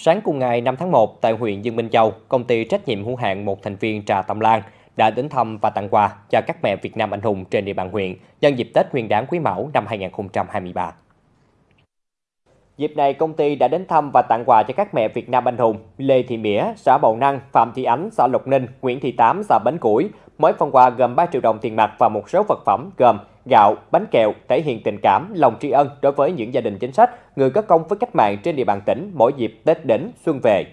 Sáng cùng ngày 5 tháng 1, tại huyện Dương Minh Châu, công ty trách nhiệm hữu hạn một thành viên Trà Tâm Lan đã đến thăm và tặng quà cho các mẹ Việt Nam anh hùng trên địa bàn huyện nhân dịp Tết Nguyên đán Quý Mão năm 2023. Dịp này, công ty đã đến thăm và tặng quà cho các mẹ Việt Nam anh hùng Lê Thị Mỉa, xã Bầu Năng, Phạm Thị Ánh, xã Lộc Ninh, Nguyễn Thị Tám, xã Bến Củi. Mỗi phần quà gồm 3 triệu đồng tiền mặt và một số vật phẩm gồm gạo, bánh kẹo thể hiện tình cảm, lòng tri ân đối với những gia đình chính sách, người có công với cách mạng trên địa bàn tỉnh mỗi dịp Tết đến xuân về.